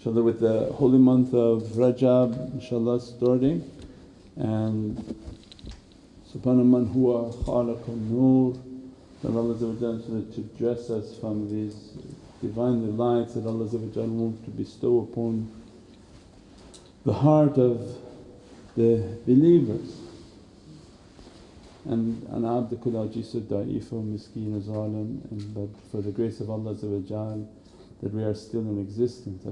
inshaAllah with the holy month of Rajab inshaAllah starting and subhana man huwa khalaqun nur that Allah to dress us from these Divinely lights that Allah wants to bestow upon the heart of the believers. And ana abdukul ajizu da'ifu miskeen zalim and but for the grace of Allah that we are still in existence.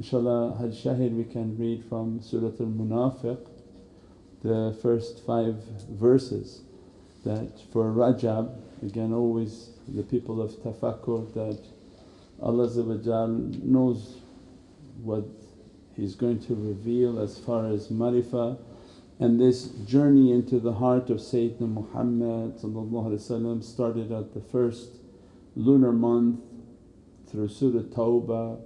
InshaAllah Hajj Shahid we can read from Surat al-Munafiq the first five verses that for Rajab again always the people of tafakkur that Allah knows what He's going to reveal as far as marifah and this journey into the heart of Sayyidina Muhammad started at the first lunar month through Surah Tawbah,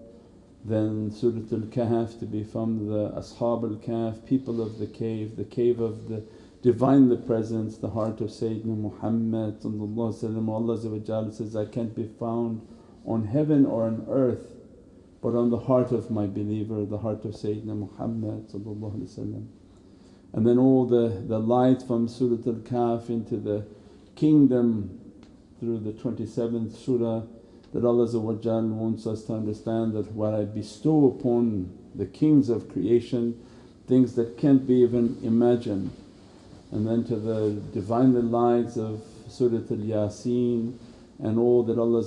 then Surah Al-Kahf to be from the Ashab al-Kahf, people of the cave, the cave of the Divinely Presence, the heart of Sayyidina Muhammad Allah says, I can't be found on heaven or on earth but on the heart of my believer, the heart of Sayyidina Muhammad And then all the, the light from Surah Al-Kahf into the kingdom through the 27th surah that Allah wants us to understand that what I bestow upon the kings of creation things that can't be even imagined. And then to the Divinely lights of Surat al-Yasin and all that Allah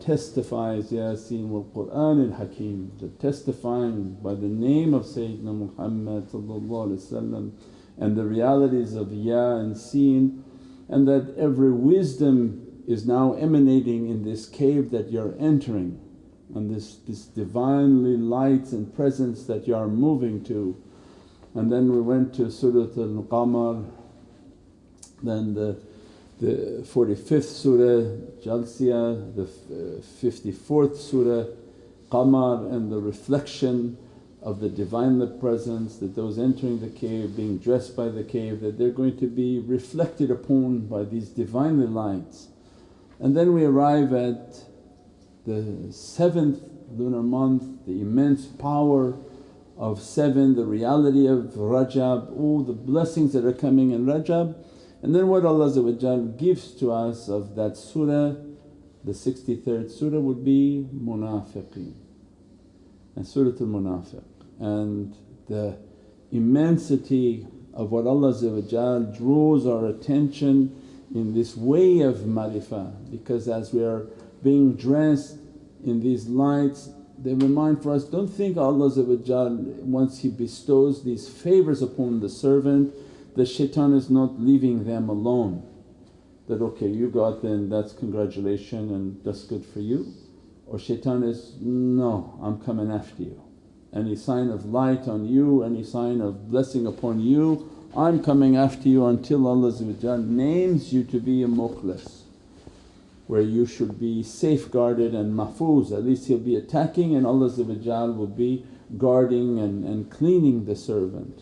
testifies, Yasin wal Qur'an al Hakim, the testifying by the name of Sayyidina Muhammad and the realities of Ya and Sin and that every wisdom is now emanating in this cave that you're entering and this, this Divinely lights and presence that you are moving to. And then we went to Surat al-Qamar, then the, the 45th Surah Jathiyah, the uh, 54th Surah Qamar and the reflection of the Divinely Presence that those entering the cave being dressed by the cave that they're going to be reflected upon by these Divinely lights. And then we arrive at the seventh lunar month, the immense power of 7, the reality of Rajab, all the blessings that are coming in Rajab and then what Allah gives to us of that surah, the 63rd surah would be Munafiqeen. And Surah al-Munafiq. And the immensity of what Allah draws our attention in this way of marifah because as we are being dressed in these lights they remind for us, don't think Allah once He bestows these favours upon the servant the shaitan is not leaving them alone that, okay you got then that's congratulation and that's good for you or shaitan is, no I'm coming after you. Any sign of light on you, any sign of blessing upon you I'm coming after you until Allah names you to be a mukhlis where you should be safeguarded and mahfuz at least he'll be attacking and Allah will be guarding and, and cleaning the servant.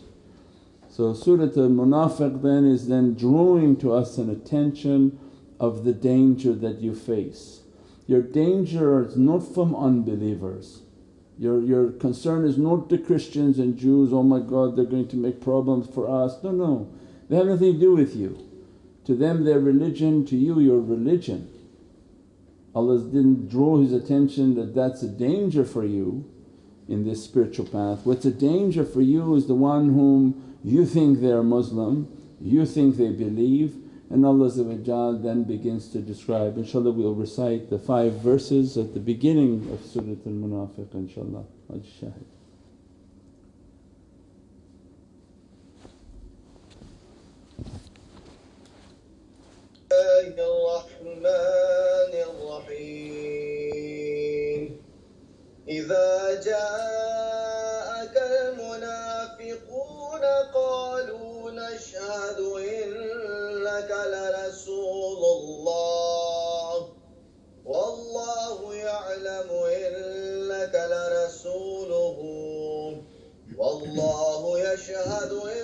So Surah Al-Munafiq then is then drawing to us an attention of the danger that you face. Your danger is not from unbelievers, your, your concern is not the Christians and Jews, oh my God they're going to make problems for us. No, no, they have nothing to do with you. To them their religion, to you your religion. Allah didn't draw His attention that that's a danger for you in this spiritual path. What's a danger for you is the one whom you think they're Muslim, you think they believe and Allah then begins to describe. InshaAllah we'll recite the five verses at the beginning of Surat al-Munafiq inshaAllah. Hajj Shahid. الرحمن الرحيم إذا جاءك المنافقون قالوا نشهد إنك لرسول الله. والله يعلم إنك لرسوله. والله يشهد إن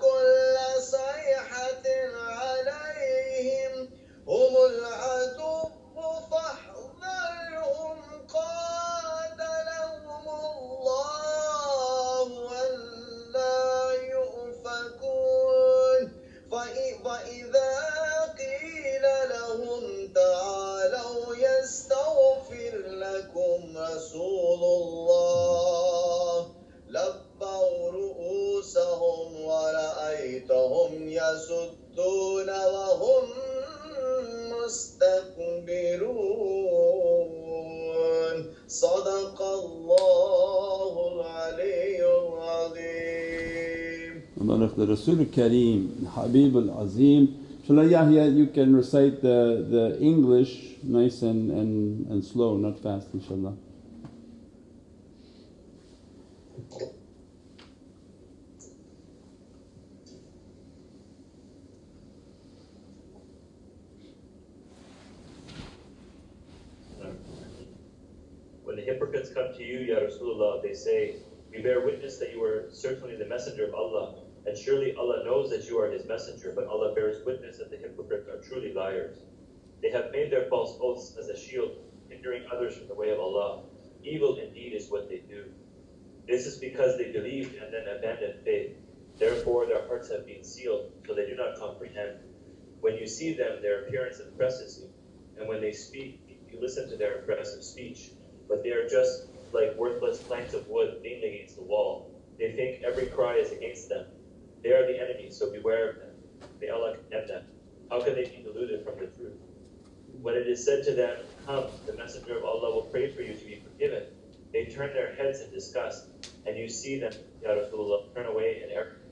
كل Barak the Rasul Kareem, Habib al Azim. Inshallah Yahya you can recite the, the English nice and, and, and slow, not fast inshallah. When the hypocrites come to you, Ya Rasulullah, they say, We bear witness that you are certainly the messenger of Allah, and surely Allah knows that you are His messenger, but Allah bears witness that the hypocrites are truly liars. They have made their false oaths as a shield, hindering others from the way of Allah. Evil indeed is what they do. This is because they believed and then abandoned faith. Therefore, their hearts have been sealed, so they do not comprehend. When you see them, their appearance impresses you, and when they speak, you listen to their impressive speech. But they are just like worthless planks of wood leaned against the wall. They think every cry is against them. They are the enemy, so beware of them. May Allah condemn them. How can they be deluded from the truth? When it is said to them, Come, the Messenger of Allah will pray for you to be forgiven, they turn their heads in disgust, and you see them, Ya Rasulullah, turn away in arrogance.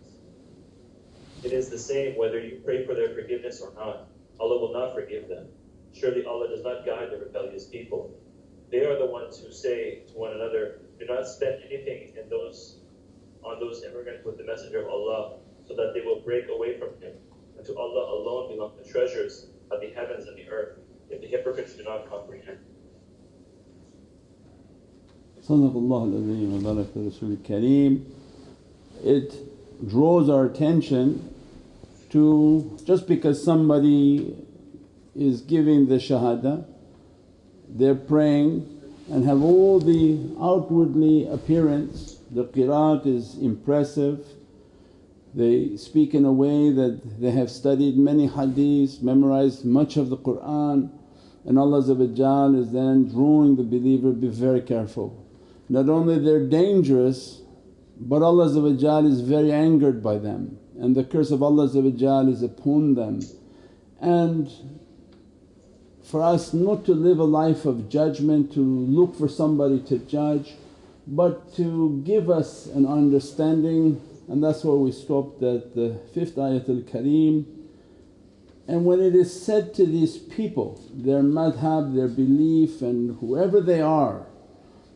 It is the same whether you pray for their forgiveness or not. Allah will not forgive them. Surely Allah does not guide the rebellious people. They are the ones who say to one another, Do not spend anything in those on those immigrants with the Messenger of Allah, so that they will break away from him. And to Allah alone belong the treasures of the heavens and the earth, if the hypocrites do not comprehend. It draws our attention to just because somebody is giving the shahada, they're praying and have all the outwardly appearance, the qiraat is impressive, they speak in a way that they have studied many hadiths, memorized much of the Qur'an and Allah is then drawing the believer, be very careful. Not only they're dangerous but Allah is very angered by them and the curse of Allah is upon them. And for us not to live a life of judgment, to look for somebody to judge but to give us an understanding and that's why we stopped at the 5th ayatul kareem. And when it is said to these people, their madhab, their belief and whoever they are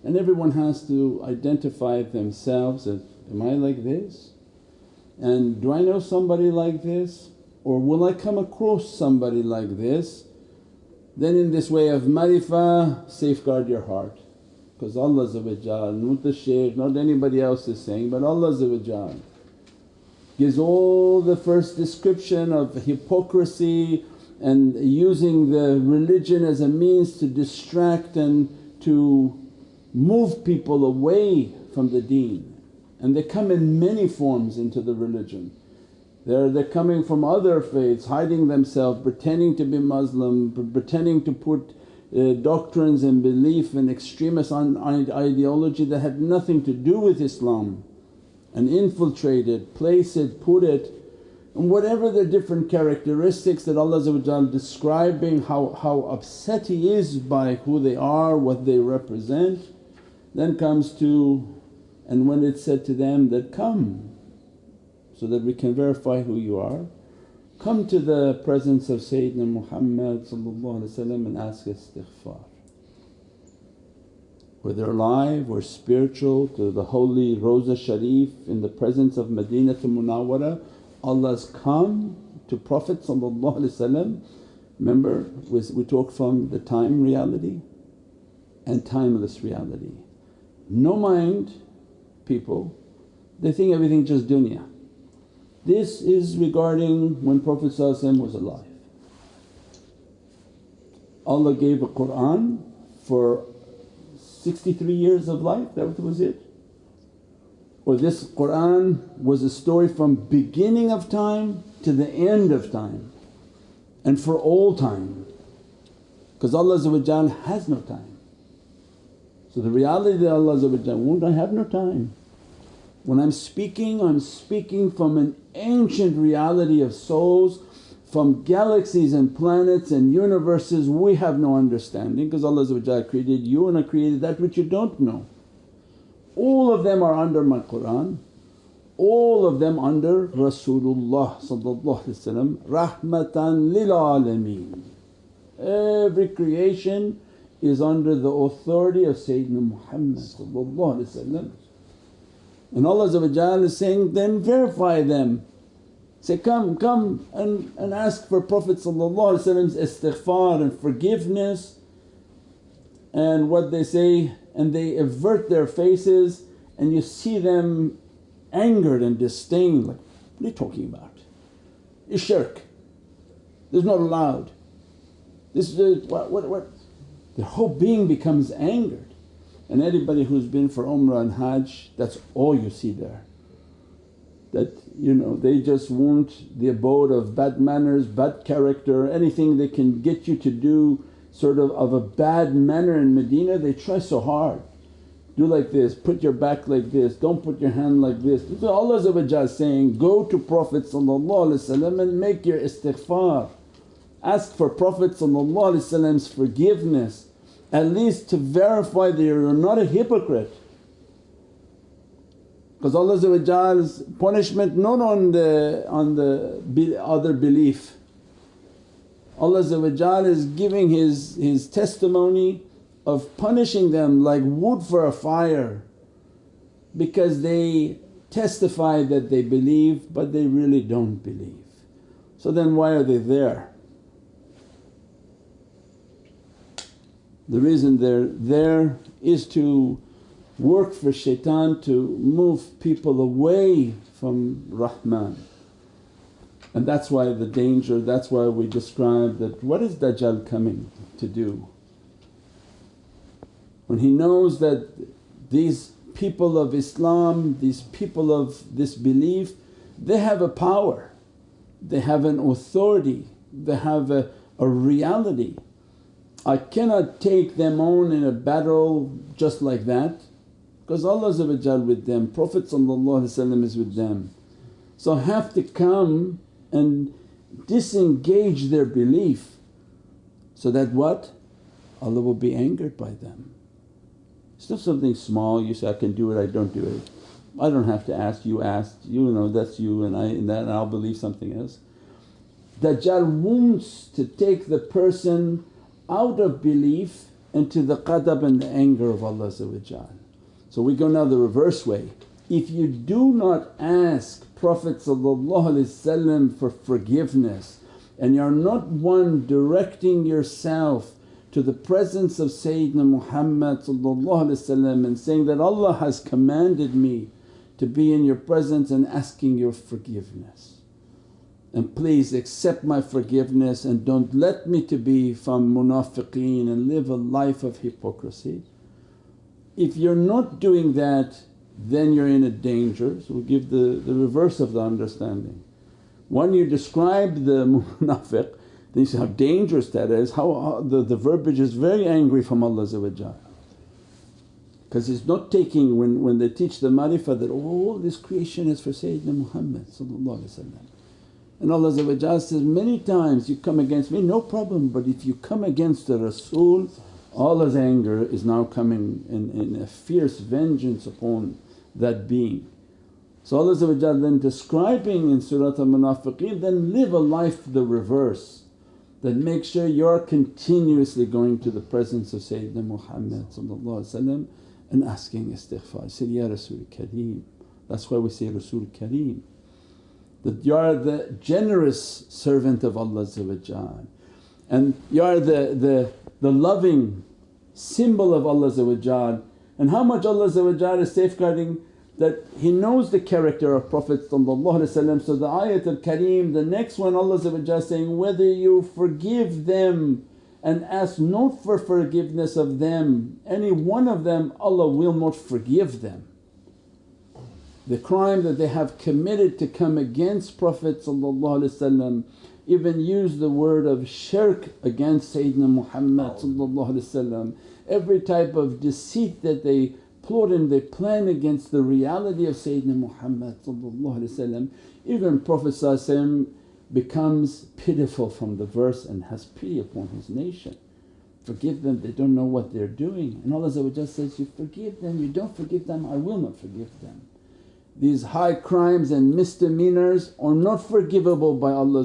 and everyone has to identify themselves as, am I like this? And do I know somebody like this or will I come across somebody like this? Then in this way of marifa safeguard your heart because Allah not the shaykh, not anybody else is saying but Allah gives all the first description of hypocrisy and using the religion as a means to distract and to move people away from the deen. And they come in many forms into the religion. They're, they're coming from other faiths, hiding themselves, pretending to be Muslim, pretending to put uh, doctrines and belief and extremist ideology that had nothing to do with Islam and infiltrate it, place it, put it and whatever the different characteristics that Allah describing how, how upset He is by who they are, what they represent. Then comes to, and when it's said to them that, come so that we can verify who you are, come to the presence of Sayyidina Muhammad and ask istighfar. Whether alive or spiritual to the holy Rosa Sharif in the presence of Madinatul Munawwara, Allah's come to Prophet remember we, talked from the time reality and timeless reality. No mind people they think everything just dunya. This is regarding when Prophet was alive. Allah gave a Qur'an for 63 years of life, that was it? Or this Qur'an was a story from beginning of time to the end of time and for all time because Allah has no time. So the reality that Allah won't I have no time. When I'm speaking I'm speaking from an ancient reality of souls from galaxies and planets and universes we have no understanding because Allah created you and I created that which you don't know. All of them are under my Qur'an, all of them under Rasulullah rahmatan lil alameen. Every creation is under the authority of Sayyidina Muhammad and Allah is saying, then verify them Say, come, come and, and ask for Prophet istighfar and forgiveness and what they say and they avert their faces and you see them angered and disdained like, what are you talking about? It's shirk, this is not allowed. This is what, what, what? Their whole being becomes angered and anybody who's been for Umrah and Hajj that's all you see there that you know they just want the abode of bad manners, bad character, anything they can get you to do sort of of a bad manner in Medina they try so hard. Do like this, put your back like this, don't put your hand like this. This is Allah saying, go to Prophet and make your istighfar. Ask for Prophet's forgiveness at least to verify that you're not a hypocrite because Allah's punishment not on the, on the other belief. Allah is giving His, His testimony of punishing them like wood for a fire because they testify that they believe but they really don't believe. So then why are they there? The reason they're there is to work for shaitan to move people away from Rahman. And that's why the danger, that's why we describe that what is Dajjal coming to do? When he knows that these people of Islam, these people of this belief, they have a power, they have an authority, they have a, a reality. I cannot take them on in a battle just like that because Allah with them, Prophet is with them. So have to come and disengage their belief so that what? Allah will be angered by them. It's not something small you say, I can do it, I don't do it. I don't have to ask, you asked, you know that's you and I and that and I'll believe something else. Dajjal wants to take the person out of belief into the ghadab and the anger of Allah so we go now the reverse way. If you do not ask Prophet for forgiveness and you're not one directing yourself to the presence of Sayyidina Muhammad and saying that Allah has commanded me to be in your presence and asking your forgiveness. And please accept my forgiveness and don't let me to be from munafiqeen and live a life of hypocrisy. If you're not doing that then you're in a danger, so we give the, the reverse of the understanding. When you describe the munafiq then you see how dangerous that is, how, how the, the verbiage is very angry from Allah because it's not taking when, when they teach the marifah that, all this creation is for Sayyidina Muhammad and Allah says, many times you come against me no problem but if you come against the Rasul Allah's anger is now coming in, in a fierce vengeance upon that being. So Allah then describing in Surat al-Munafiqeen then live a life the reverse that make sure you're continuously going to the presence of Sayyidina Muhammad and asking istighfar. Say, Ya Rasul Kareem. That's why we say Rasul Kareem that you are the generous servant of Allah and you are the, the the loving symbol of Allah and how much Allah is safeguarding that he knows the character of Prophet so the ayat al-kareem the next one Allah is saying, whether you forgive them and ask not for forgiveness of them, any one of them Allah will not forgive them. The crime that they have committed to come against Prophet even use the word of shirk against Sayyidina Muhammad oh. every type of deceit that they plot and they plan against the reality of Sayyidina Muhammad even Prophet becomes pitiful from the verse and has pity upon his nation. Forgive them, they don't know what they're doing and Allah says, you forgive them, you don't forgive them, I will not forgive them. These high crimes and misdemeanors are not forgivable by Allah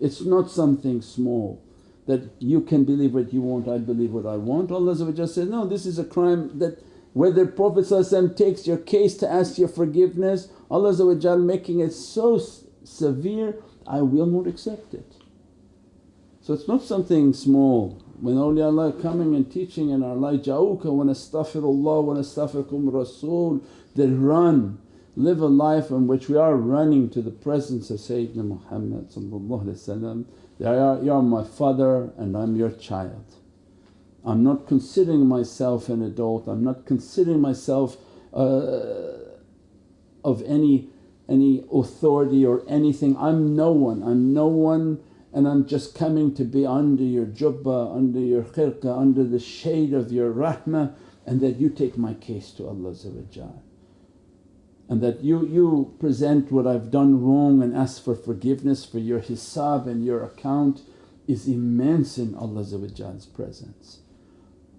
It's not something small that you can believe what you want, I believe what I want. Allah says, no this is a crime that whether Prophet takes your case to ask your forgiveness, Allah making it so severe, I will not accept it. So it's not something small. When awliyaullah coming and teaching in our life, ja'uka wa nastaghfirullah wa nastaghfirukum rasul, they run, live a life in which we are running to the presence of Sayyidina Muhammad they are, you are my father and I'm your child. I'm not considering myself an adult, I'm not considering myself uh, of any, any authority or anything. I'm no one, I'm no one and I'm just coming to be under your jubbah, under your khirqa, under the shade of your rahmah and that you take my case to Allah and that you, you present what I've done wrong and ask for forgiveness for your hisab and your account is immense in Allah's presence.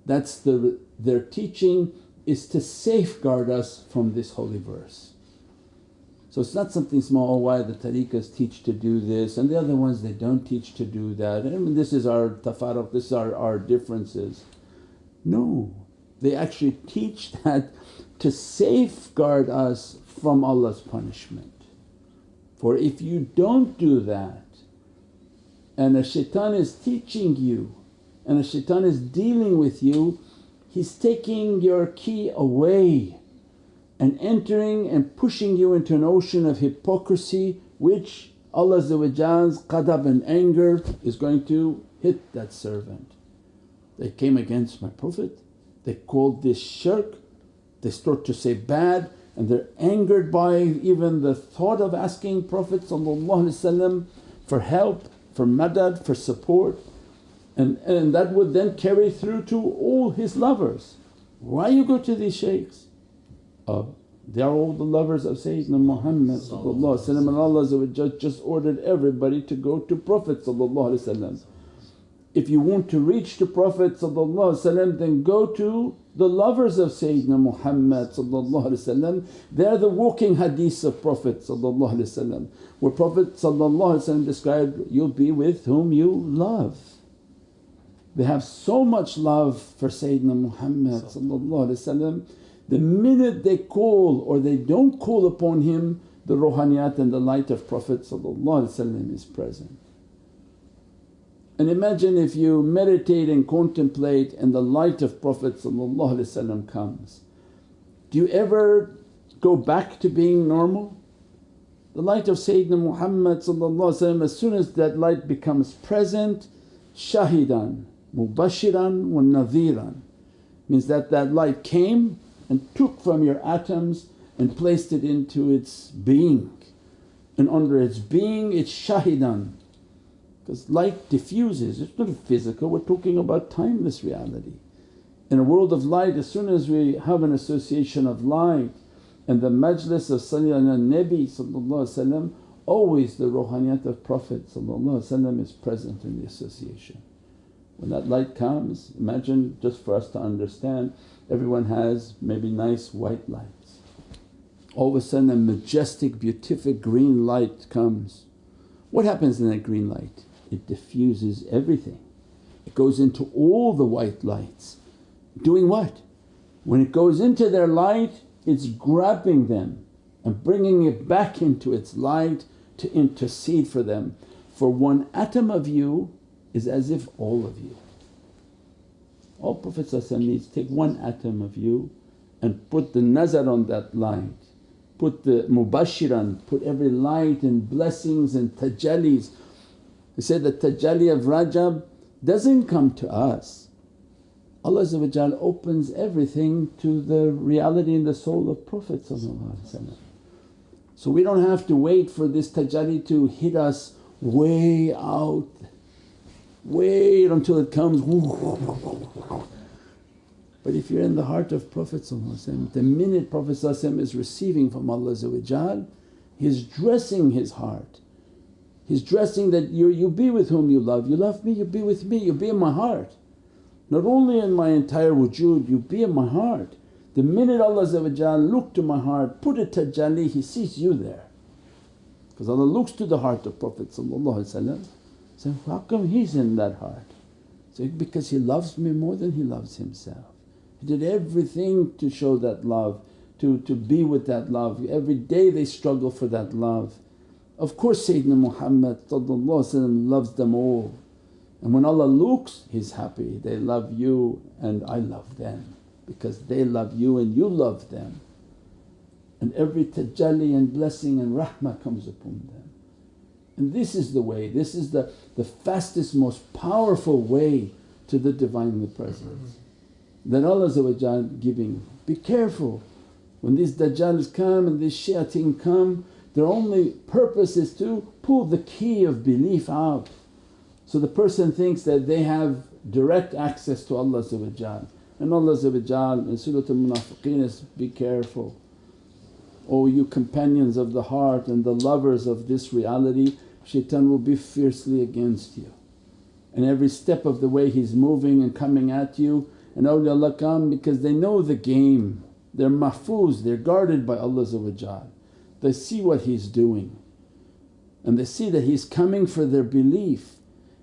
That's the, their teaching is to safeguard us from this holy verse. So it's not something small, oh why the tariqas teach to do this and the other ones they don't teach to do that I mean this is our tafarruq, this is our, our differences. No, they actually teach that to safeguard us from Allah's punishment. For if you don't do that and a shaitan is teaching you and a shaitan is dealing with you, he's taking your key away and entering and pushing you into an ocean of hypocrisy which Allah's ghadab and anger is going to hit that servant. They came against my Prophet, they called this shirk, they start to say bad and they're angered by even the thought of asking Prophet for help, for madad, for support and, and that would then carry through to all his lovers. Why you go to these shaykhs? Uh, they are all the lovers of Sayyidina Muhammad and Allah just ordered everybody to go to Prophet If you want to reach to Prophet then go to the lovers of Sayyidina Muhammad they're the walking hadiths of Prophet where Prophet described, you'll be with whom you love. They have so much love for Sayyidina Muhammad the minute they call or they don't call upon him the ruhaniyat and the light of Prophet is present. And imagine if you meditate and contemplate and the light of Prophet comes. Do you ever go back to being normal? The light of Sayyidina Muhammad as soon as that light becomes present, shahidan, mubashiran wa nadhiran means that that light came and took from your atoms and placed it into its being and under its being it's shahidan because light diffuses, it's not physical, we're talking about timeless reality. In a world of light as soon as we have an association of light and the majlis of Sayyidina Nabi always the ruhaniyat of Prophet is present in the association. When that light comes imagine just for us to understand everyone has maybe nice white lights. All of a sudden a majestic beatific green light comes. What happens in that green light? it diffuses everything. It goes into all the white lights. Doing what? When it goes into their light it's grabbing them and bringing it back into its light to intercede for them. For one atom of you is as if all of you. All Prophet needs take one atom of you and put the nazar on that light, put the mubashiran, put every light and blessings and tajallis. They said the tajalli of Rajab doesn't come to us. Allah opens everything to the reality in the soul of Prophet So we don't have to wait for this tajalli to hit us way out, wait until it comes but if you're in the heart of Prophet the minute Prophet is receiving from Allah He's dressing his heart. He's dressing that you you be with whom you love, you love me, you be with me, you be in my heart. Not only in my entire wujud, you be in my heart. The minute Allah look to my heart, put a tajalli, He sees you there. Because Allah looks to the heart of Prophet say, how come he's in that heart? Say, because he loves me more than he loves himself. He did everything to show that love, to, to be with that love. Every day they struggle for that love. Of course Sayyidina Muhammad loves them all. And when Allah looks He's happy, they love you and I love them because they love you and you love them. And every tajalli and blessing and rahmah comes upon them. And this is the way, this is the, the fastest most powerful way to the Divinely Presence that Allah giving. Be careful when these dajjals come and these shayateen come their only purpose is to pull the key of belief out. So the person thinks that they have direct access to Allah and Allah in Surah Al-Munafiqeen is, be careful. O you companions of the heart and the lovers of this reality, shaitan will be fiercely against you. And every step of the way he's moving and coming at you and awliyaullah come because they know the game, they're mahfuz, they're guarded by Allah They see what He's doing and they see that He's coming for their belief.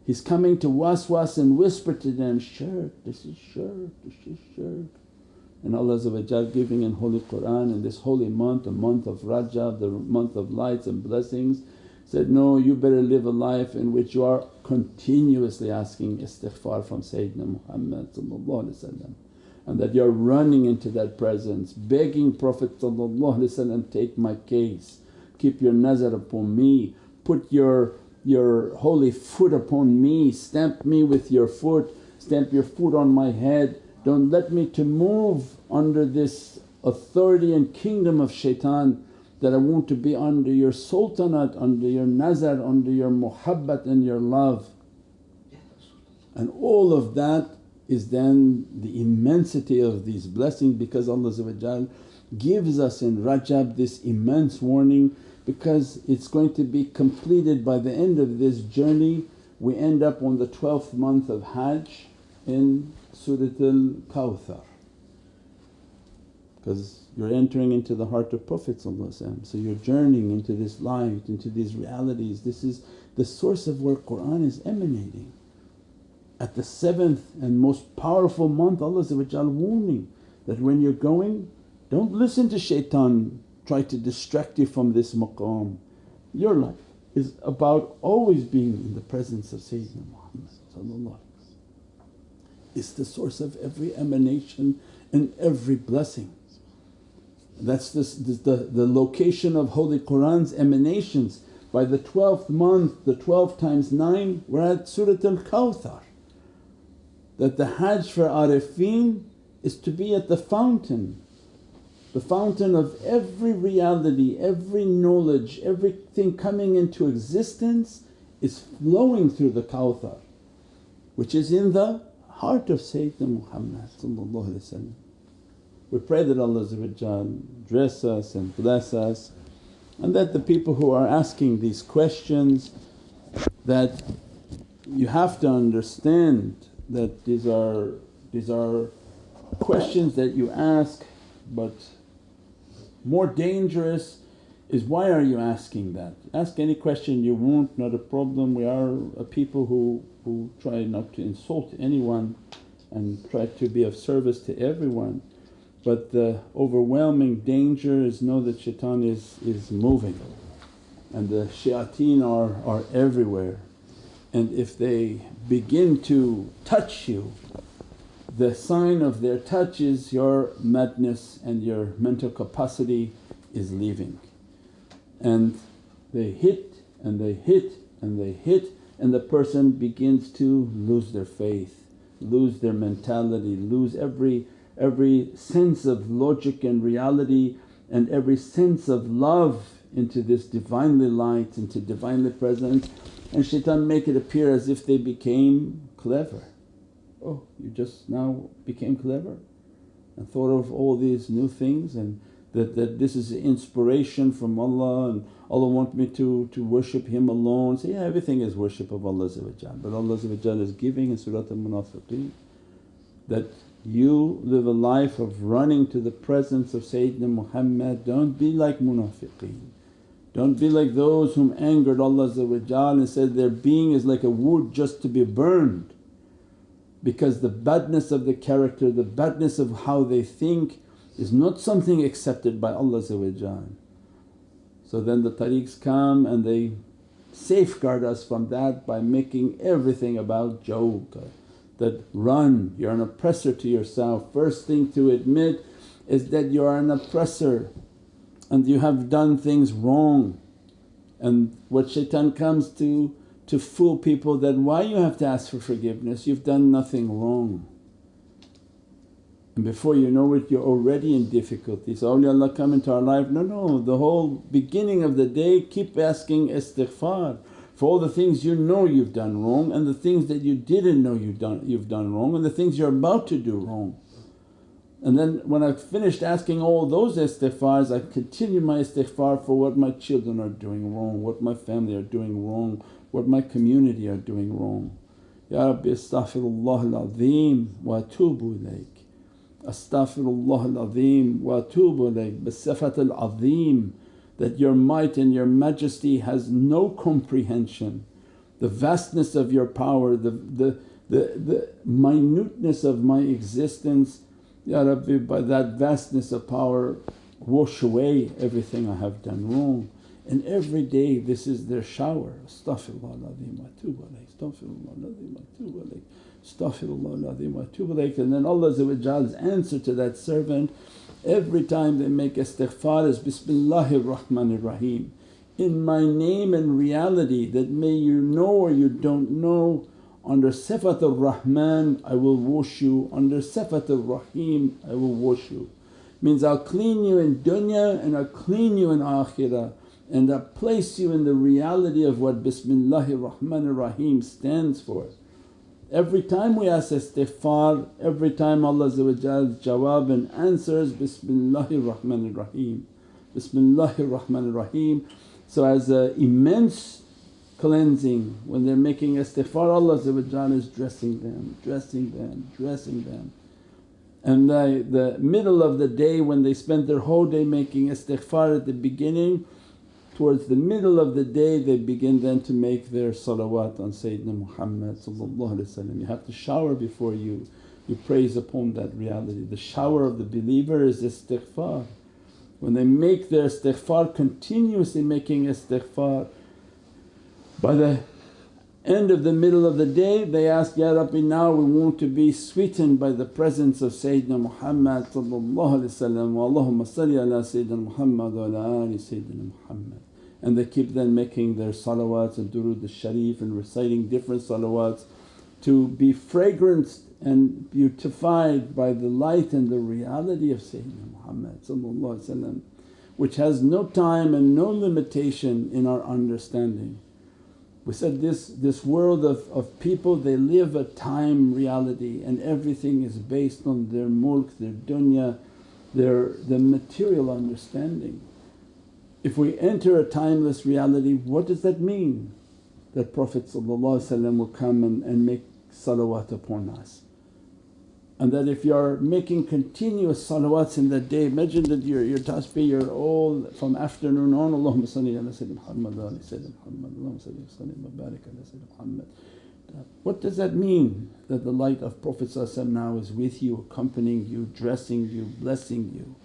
He's coming to waswas and whisper to them, shirk, this is shirk, this is shirk. And Allah giving in Holy Qur'an in this holy month, a month of Rajab, the month of lights and blessings said, no you better live a life in which you are continuously asking istighfar from Sayyidina Muhammad and that you're running into that presence begging Prophet take my case, keep your nazar upon me, put your, your holy foot upon me, stamp me with your foot, stamp your foot on my head, don't let me to move under this authority and kingdom of shaitan that I want to be under your sultanate, under your nazar, under your muhabbat and your love. And all of that is then the immensity of these blessings because Allah gives us in Rajab this immense warning because it's going to be completed by the end of this journey. We end up on the 12th month of Hajj in Suratul Kawthar because you're entering into the heart of Prophet so you're journeying into this light, into these realities. This is the source of where Qur'an is emanating. At the seventh and most powerful month Allah warning that when you're going don't listen to shaitan try to distract you from this maqam. Your life is about always being in the presence of Sayyidina Muhammad It's the source of every emanation and every blessing. That's this, this, the, the location of Holy Qur'an's emanations. By the 12th month, the 12 times 9 we're at Surat al-Kawthar. That the Hajj for Arifin is to be at the fountain, the fountain of every reality, every knowledge, everything coming into existence is flowing through the Kawthar which is in the heart of Sayyidina Muhammad we pray that Allah dress us and bless us and that the people who are asking these questions that you have to understand that these are, these are questions that you ask but more dangerous is why are you asking that? Ask any question you want, not a problem. We are a people who, who try not to insult anyone and try to be of service to everyone. But the overwhelming danger is know that shaitan is, is moving and the shayateen are, are everywhere and if they begin to touch you the sign of their touch is your madness and your mental capacity is leaving. And they hit and they hit and they hit and the person begins to lose their faith, lose their mentality, lose every, every sense of logic and reality and every sense of love into this Divinely light, into Divinely presence and shaitan make it appear as if they became clever. Oh you just now became clever and thought of all these new things and that, that this is inspiration from Allah and Allah want me to, to worship Him alone. Say, yeah everything is worship of Allah but Allah is giving in Surat al-Munafiqeen that you live a life of running to the presence of Sayyidina Muhammad, don't be like munafiqeen. Don't be like those whom angered Allah and said their being is like a wood just to be burned. Because the badness of the character, the badness of how they think is not something accepted by Allah So then the tariqs come and they safeguard us from that by making everything about joke that run, you're an oppressor to yourself. First thing to admit is that you are an oppressor and you have done things wrong. And what shaitan comes to, to fool people that why you have to ask for forgiveness, you've done nothing wrong. And before you know it you're already in difficulties, awliyaullah come into our life, no, no, the whole beginning of the day keep asking istighfar for all the things you know you've done wrong and the things that you didn't know you've done, you've done wrong and the things you're about to do wrong. And then when I finished asking all those istighfars I continue my istighfar for what my children are doing wrong, what my family are doing wrong, what my community are doing wrong. Ya Rabbi astaghfirullah al-azim wa atubu ilayk. Astaghfirullah al-azim wa atubu ilayk bisifat al-azim that your might and your majesty has no comprehension. The vastness of your power, the, the, the, the minuteness of my existence, Ya Rabbi by that vastness of power wash away everything I have done wrong. And every day this is their shower, astaghfirullah al-azim wa atubu alayk, astaghfirullah al-azim wa atubu alayk, astaghfirullah al-azim wa atubu alayk. And then Allah's answer to that servant Every time they make istighfar is Bismillahir Rahmanir Rahim. In my name and reality that may you know or you don't know under Sifat Rahman I will wash you, under Sifat Rahim I will wash you. Means I'll clean you in dunya and I'll clean you in akhirah and I'll place you in the reality of what Bismillahir Rahmanir Rahim stands for. Every time we ask istighfar, every time Allah jawab and answers Bismillahir Rahmanir Rahim, Bismillahir Rahmanir Rahim. So as an immense cleansing when they're making istighfar Allah is dressing them, dressing them, dressing them. And the, the middle of the day when they spent their whole day making istighfar at the beginning Towards the middle of the day they begin then to make their salawat on Sayyidina Muhammad You have to shower before you, you praise upon that reality. The shower of the believer is istighfar. When they make their istighfar, continuously making istighfar, by the end of the middle of the day they ask, Ya Rabbi now we want to be sweetened by the presence of Sayyidina Muhammad Allahumma salli ala Sayyidina Muhammad wa ala ali Sayyidina Muhammad and they keep then making their salawats and durood al-sharif and reciting different salawats to be fragranced and beautified by the light and the reality of Sayyidina Muhammad which has no time and no limitation in our understanding. We said this, this world of, of people they live a time reality and everything is based on their mulk, their dunya, their the material understanding. If we enter a timeless reality what does that mean? That Prophet will come and, and make salawat upon us. And that if you are making continuous salawats in that day, imagine that your, your tasbih you're all from afternoon on, Allahumma salli ala Sayyidina Muhammad wa Sayyidina Muhammad, Allahumma salli wa barik ala Sayyidina Muhammad. What does that mean? That the light of Prophet now is with you, accompanying you, dressing you, blessing you.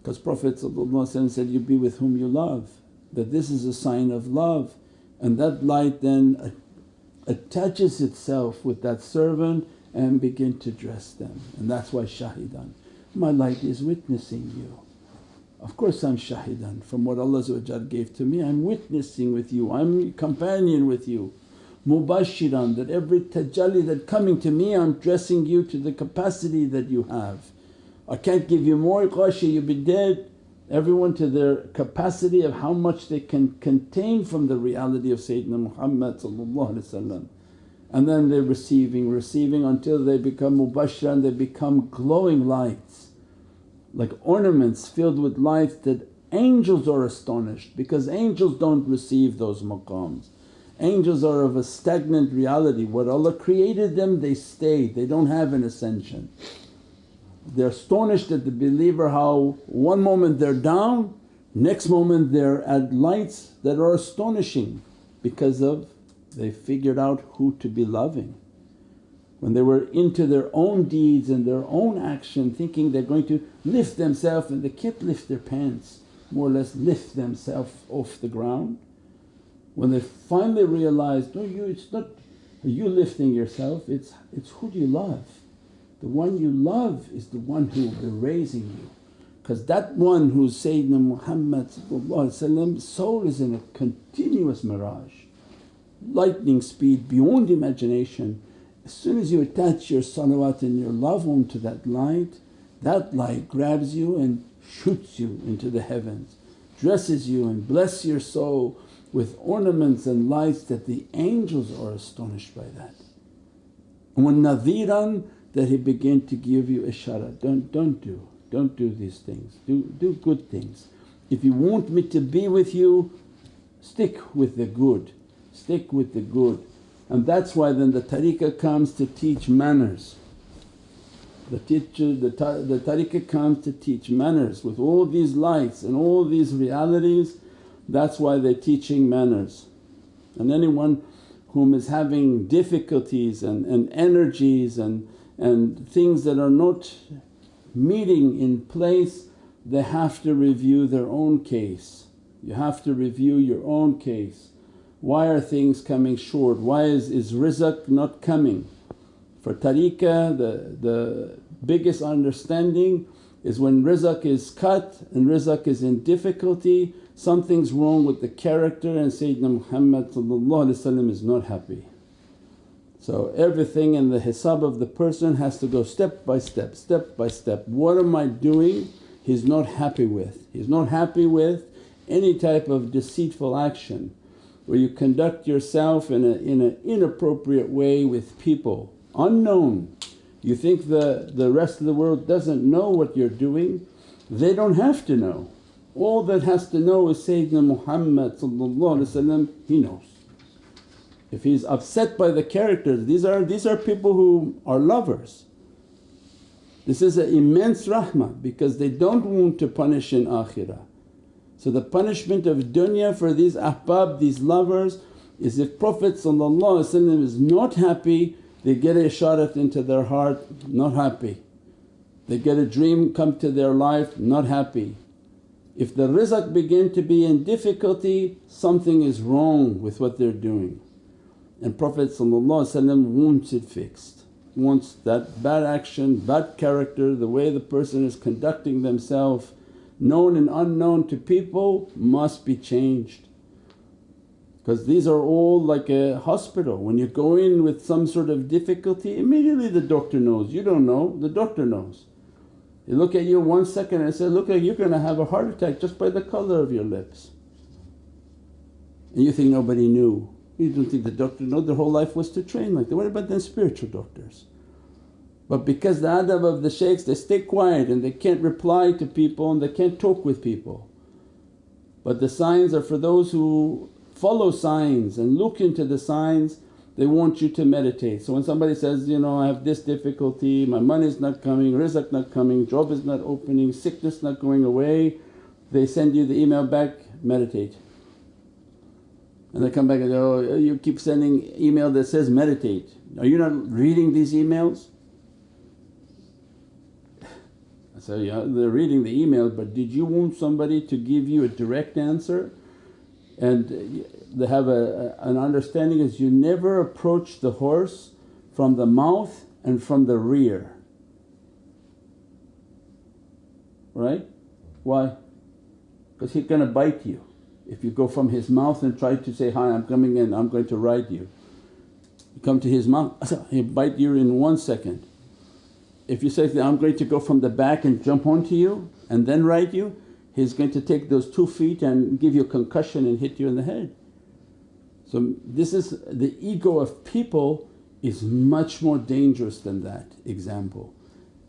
Because Prophet said, you be with whom you love, that this is a sign of love and that light then attaches itself with that servant and begin to dress them and that's why shahidan. My light is witnessing you. Of course I'm shahidan from what Allah gave to me, I'm witnessing with you, I'm companion with you. Mubashiran that every tajalli that coming to me I'm dressing you to the capacity that you have. I can't give you more ghashi you'll be dead. Everyone to their capacity of how much they can contain from the reality of Sayyidina Muhammad and then they're receiving, receiving until they become mubashshiran, they become glowing lights like ornaments filled with light that angels are astonished because angels don't receive those maqams. Angels are of a stagnant reality, what Allah created them they stay, they don't have an ascension. They're astonished at the believer how one moment they're down, next moment they're at lights that are astonishing because of they figured out who to be loving. When they were into their own deeds and their own action thinking they're going to lift themselves and they can't lift their pants, more or less lift themselves off the ground. When they finally realized, no you it's not you lifting yourself, it's, it's who do you love? The one you love is the one who will be raising you because that one who's Sayyidina Muhammad soul is in a continuous mi'raj, lightning speed beyond imagination. As soon as you attach your salawat and your love onto that light, that light grabs you and shoots you into the heavens, dresses you and bless your soul with ornaments and lights that the angels are astonished by that. And when nadhiran that he began to give you ishara, don't, don't do, don't do these things, do, do good things. If you want me to be with you, stick with the good, stick with the good. And that's why then the tariqah comes to teach manners. The teacher, the, the tariqah comes to teach manners with all these lights and all these realities that's why they're teaching manners. And anyone whom is having difficulties and, and energies and, and things that are not meeting in place they have to review their own case. You have to review your own case. Why are things coming short? Why is, is rizq not coming? For tariqah the, the biggest understanding is when rizq is cut and rizq is in difficulty something's wrong with the character and Sayyidina Muhammad is not happy. So everything in the hisab of the person has to go step by step, step by step. What am I doing he's not happy with? He's not happy with any type of deceitful action where you conduct yourself in an in a inappropriate way with people, unknown. You think the, the rest of the world doesn't know what you're doing, they don't have to know. All that has to know is Sayyidina Muhammad he knows. If he's upset by the characters, these are, these are people who are lovers. This is an immense rahmah because they don't want to punish in akhirah. So the punishment of dunya for these ahbab, these lovers is if Prophet is not happy they get a isharat into their heart, not happy. They get a dream come to their life, not happy. If the rizq begin to be in difficulty something is wrong with what they're doing. And Prophet wants it fixed, wants that bad action, bad character, the way the person is conducting themselves known and unknown to people must be changed. Because these are all like a hospital, when you go in with some sort of difficulty immediately the doctor knows, you don't know, the doctor knows. They look at you one second and say, look like you're going to have a heart attack just by the colour of your lips. And you think nobody knew. You don't think the doctor know their whole life was to train like that. What about then spiritual doctors? But because the adab of the shaykhs they stay quiet and they can't reply to people and they can't talk with people. But the signs are for those who follow signs and look into the signs they want you to meditate. So when somebody says, you know, I have this difficulty, my money is not coming, rizq not coming, job is not opening, sickness not going away, they send you the email back, meditate. And they come back and go, oh, you keep sending email that says meditate. Are you not reading these emails? Say, yeah they're reading the email but did you want somebody to give you a direct answer? And they have a, an understanding is you never approach the horse from the mouth and from the rear. Right? Why? Because he's going to bite you. If you go from his mouth and try to say, Hi, I'm coming in, I'm going to ride you. You come to his mouth, he'll bite you in one second. If you say, I'm going to go from the back and jump onto you and then ride you, he's going to take those two feet and give you a concussion and hit you in the head. So this is the ego of people is much more dangerous than that example.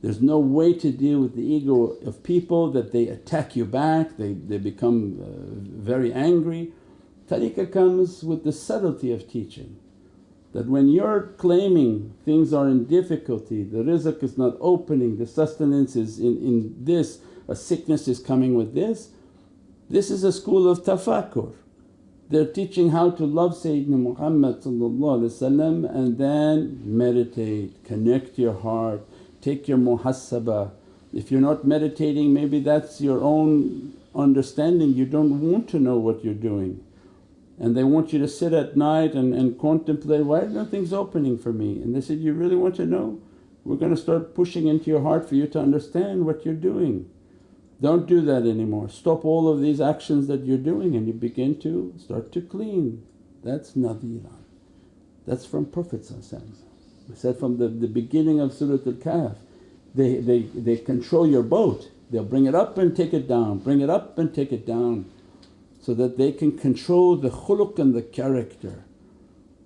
There's no way to deal with the ego of people that they attack you back, they, they become uh, very angry. Tariqah comes with the subtlety of teaching that when you're claiming things are in difficulty, the rizq is not opening, the sustenance is in, in this, a sickness is coming with this, this is a school of tafakkur. They're teaching how to love Sayyidina Muhammad and then meditate, connect your heart, take your muhasabah. If you're not meditating maybe that's your own understanding, you don't want to know what you're doing. And they want you to sit at night and, and contemplate, why are nothing's opening for me? And they said, you really want to know? We're going to start pushing into your heart for you to understand what you're doing. Don't do that anymore. Stop all of these actions that you're doing and you begin to start to clean. That's nadhiran. That's from Prophet We said from the, the beginning of Surat al-Kahf, they, they, they control your boat. They'll bring it up and take it down, bring it up and take it down so that they can control the khuluq and the character.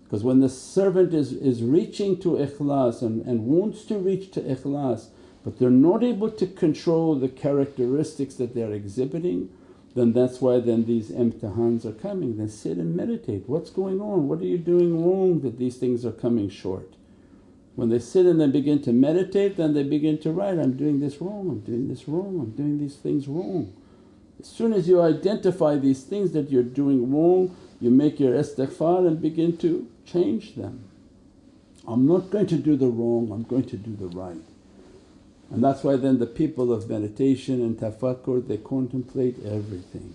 Because when the servant is, is reaching to ikhlas and, and wants to reach to ikhlas but they're not able to control the characteristics that they're exhibiting then that's why then these imtihans are coming. Then sit and meditate, what's going on? What are you doing wrong that these things are coming short? When they sit and they begin to meditate then they begin to write, I'm doing this wrong, I'm doing this wrong, I'm doing these things wrong. As soon as you identify these things that you're doing wrong you make your istighfar and begin to change them. I'm not going to do the wrong, I'm going to do the right. And that's why then the people of meditation and tafakkur they contemplate everything.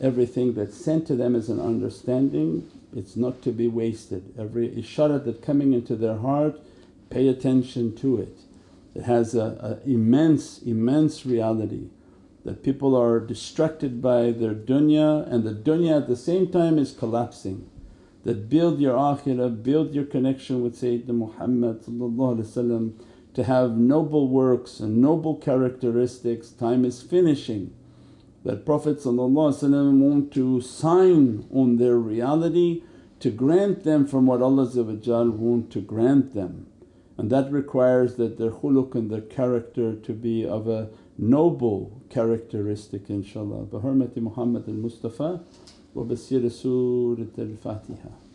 Everything that's sent to them as an understanding it's not to be wasted. Every ishara that coming into their heart pay attention to it. It has a, a immense, immense reality that people are distracted by their dunya and the dunya at the same time is collapsing. That build your akhirah, build your connection with Sayyidina Muhammad to have noble works and noble characteristics, time is finishing. That Prophet want to sign on their reality to grant them from what Allah want to grant them. And that requires that their khuluq and their character to be of a noble characteristic inshaAllah. Bi hurmati Muhammad al-Mustafa wa bi Surat al-Fatiha.